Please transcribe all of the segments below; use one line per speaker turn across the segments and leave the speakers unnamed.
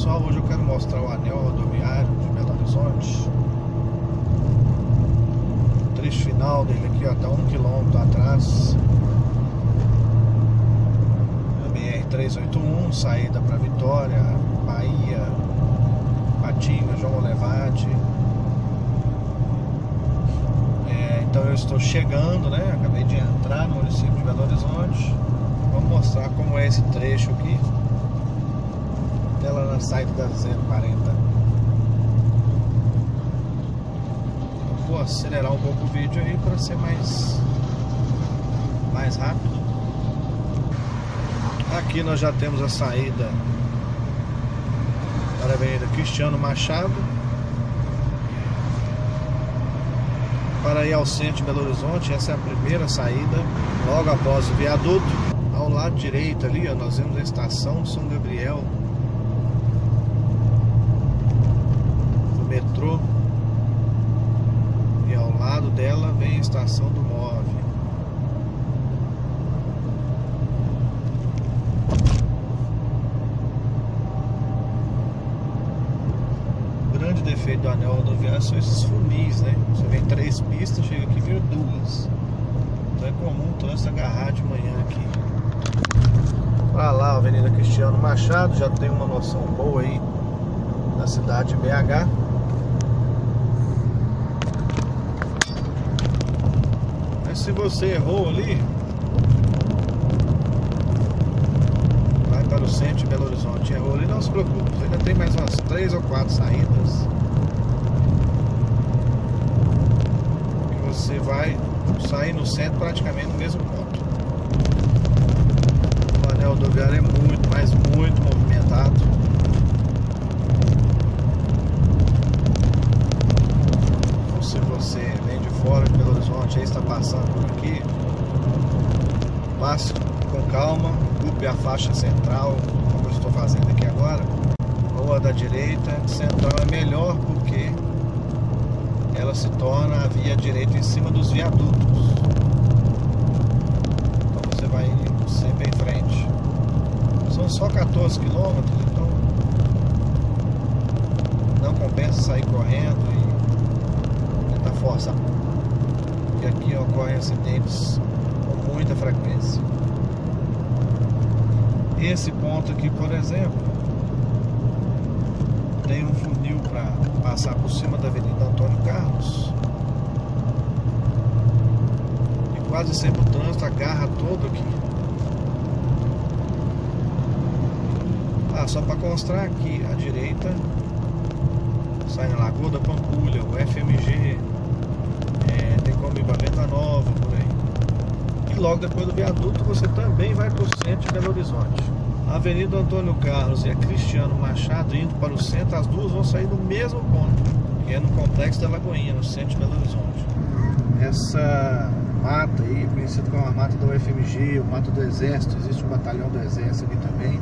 pessoal, hoje eu quero mostrar o anel rodoviário de Belo Horizonte. O trecho final dele aqui, ó, tá um quilômetro atrás. BR-381, saída para Vitória, Bahia, Patinga, João Levade. É, então eu estou chegando, né, acabei de entrar no município de Belo Horizonte. Vamos mostrar como é esse trecho aqui dela na saída da 040 eu vou acelerar um pouco o vídeo aí para ser mais mais rápido. Aqui nós já temos a saída. Para a Avenida Cristiano Machado. Para ir ao centro de Belo Horizonte essa é a primeira saída logo após o viaduto. Ao lado direito ali ó, nós vemos a estação São Gabriel metrô e ao lado dela vem a estação do MOV. Grande defeito do anel rodoviário são esses funis, né? Você vem três pistas, chega aqui e vira duas. Então é comum o trânsito agarrar de manhã aqui. Pra lá, Avenida Cristiano Machado, já tem uma noção boa aí da cidade de BH. Se você errou ali, vai para o centro de Belo Horizonte. Errou ali, não se preocupe. Ainda tem mais umas três ou quatro saídas. Que você vai sair no centro praticamente no mesmo ponto. O anel rodoviário é muito, mas muito movimentado. Horizonte aí está passando por aqui, passe com calma, ocupe a faixa central, como eu estou fazendo aqui agora, ou a da direita, central é melhor porque ela se torna a via direita em cima dos viadutos. Então você vai sempre em frente. São só 14 quilômetros, então não compensa sair correndo e tentar forçar ocorrem acidentes com muita frequência. Esse ponto aqui, por exemplo, tem um funil para passar por cima da Avenida Antônio Carlos. E quase sempre o trânsito agarra todo aqui. Ah, só para constar aqui, à direita sai na Lagoa da Pampulha, o FMG, Kombi Venda Nova, por aí. E logo depois do viaduto você também vai para o centro de Belo Horizonte. A Avenida Antônio Carlos e a Cristiano Machado indo para o centro, as duas vão sair do mesmo ponto, que é no Complexo da Lagoinha, no centro de Belo Horizonte. Essa mata aí, conhecida como a mata do UFMG, o mato do Exército, existe um batalhão do Exército aqui também,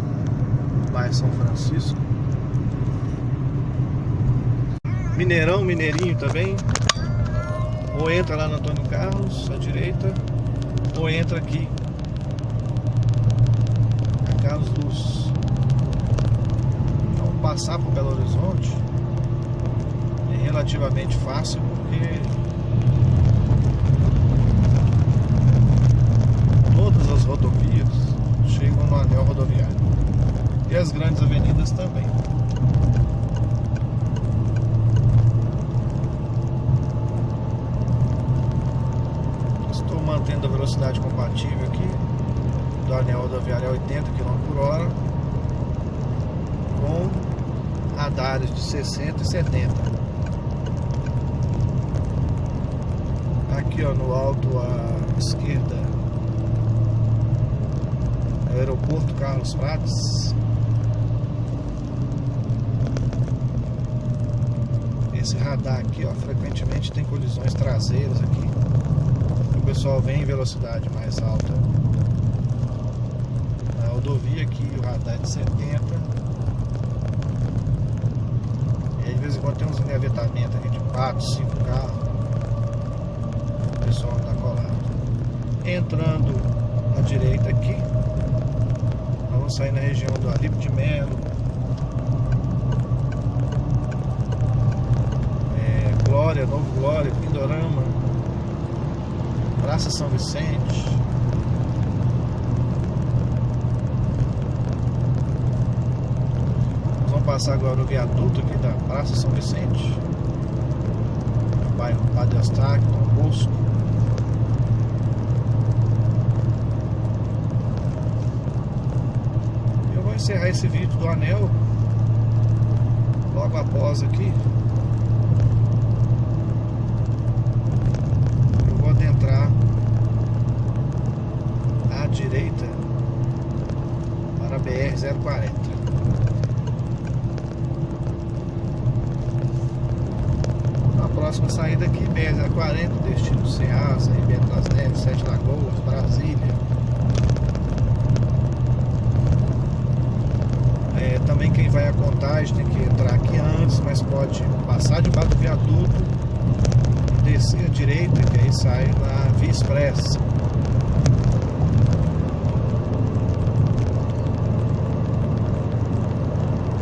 no bairro São Francisco. Mineirão, Mineirinho também, ou entra lá no Antônio Carlos, à direita, ou entra aqui na Carlos Luz. Então passar por Belo Horizonte é relativamente fácil porque todas as rodovias chegam no anel rodoviário. E as grandes avenidas também. Mantendo a velocidade compatível aqui do anel rodoviário a 80 km por hora com radares de 60 e 70 aqui ó, no alto à esquerda é aeroporto Carlos Prates. Esse radar aqui ó, frequentemente tem colisões traseiras aqui pessoal vem em velocidade mais alta. Na rodovia aqui, o radar é de 70. E de vez em quando tem uns engavetamentos aqui de 4, 5 carros. O pessoal tá colado. Entrando à direita aqui, vamos sair na região do Alipo de Melo, é, Glória, Novo Glória, Pindorama Praça São Vicente. Nós vamos passar agora o viaduto aqui da Praça São Vicente, bairro Padre Eustáquio, Dom Bosco. Eu vou encerrar esse vídeo do anel logo após aqui. Eu vou adentrar à direita para a BR-040. Na próxima saída aqui, BR-040, destino Ceasa, Ribeiro das Neves, Sete Lagoas, Brasília. É, também quem vai a contagem tem que entrar aqui antes, mas pode passar debaixo do viaduto, descer à direita, que aí sai na Via Express.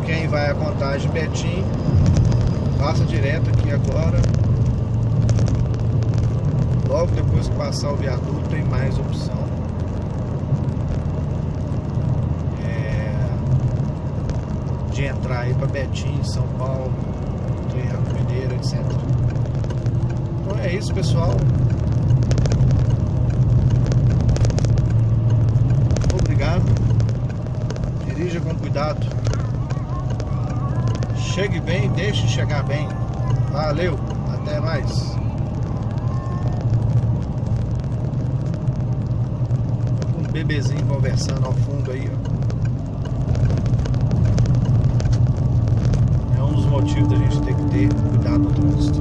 Quem vai a contagem Betim, passa direto aqui agora. Logo depois que passar o viaduto tem mais opção. de entrar aí para Betim, São Paulo, Triângulo Mineiro, etc. Então é isso, pessoal. Obrigado. Dirija com cuidado. Chegue bem, deixe chegar bem. Valeu, até mais. bebezinho conversando ao fundo aí, ó. É um dos motivos da gente ter que ter cuidado no trânsito.